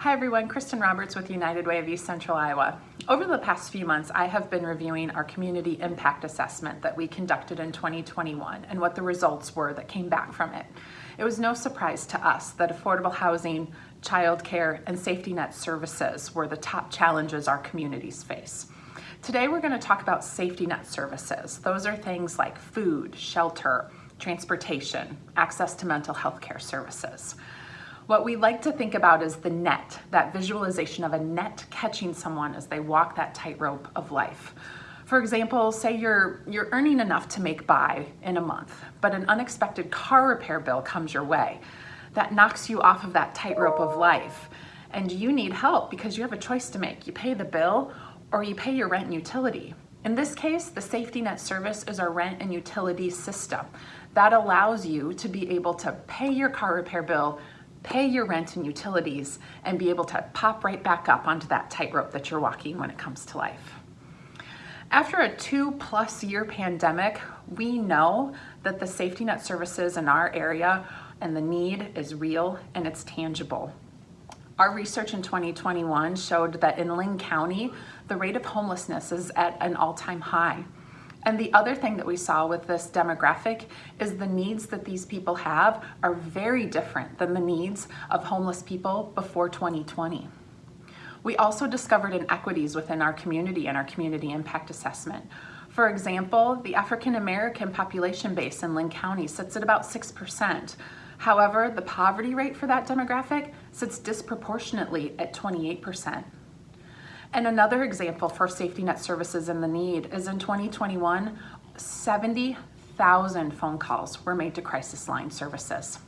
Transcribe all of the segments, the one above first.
Hi everyone, Kristen Roberts with United Way of East Central Iowa. Over the past few months, I have been reviewing our community impact assessment that we conducted in 2021 and what the results were that came back from it. It was no surprise to us that affordable housing, childcare, and safety net services were the top challenges our communities face. Today we're going to talk about safety net services. Those are things like food, shelter, transportation, access to mental health care services. What we like to think about is the net, that visualization of a net catching someone as they walk that tightrope of life. For example, say you're, you're earning enough to make by in a month, but an unexpected car repair bill comes your way. That knocks you off of that tightrope of life. And you need help because you have a choice to make. You pay the bill or you pay your rent and utility. In this case, the safety net service is our rent and utility system. That allows you to be able to pay your car repair bill pay your rent and utilities, and be able to pop right back up onto that tightrope that you're walking when it comes to life. After a two plus year pandemic, we know that the safety net services in our area and the need is real and it's tangible. Our research in 2021 showed that in Linn County, the rate of homelessness is at an all-time high. And the other thing that we saw with this demographic is the needs that these people have are very different than the needs of homeless people before 2020. We also discovered inequities within our community and our community impact assessment. For example, the African American population base in Linn County sits at about 6%. However, the poverty rate for that demographic sits disproportionately at 28%. And another example for safety net services in the need is in 2021, 70,000 phone calls were made to crisis line services.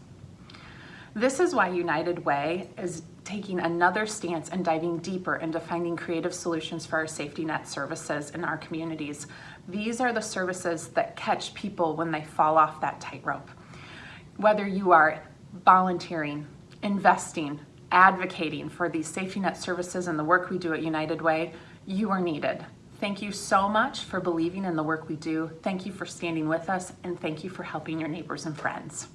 This is why United Way is taking another stance and diving deeper into finding creative solutions for our safety net services in our communities. These are the services that catch people when they fall off that tightrope. Whether you are volunteering, investing, advocating for these safety net services and the work we do at United Way, you are needed. Thank you so much for believing in the work we do. Thank you for standing with us and thank you for helping your neighbors and friends.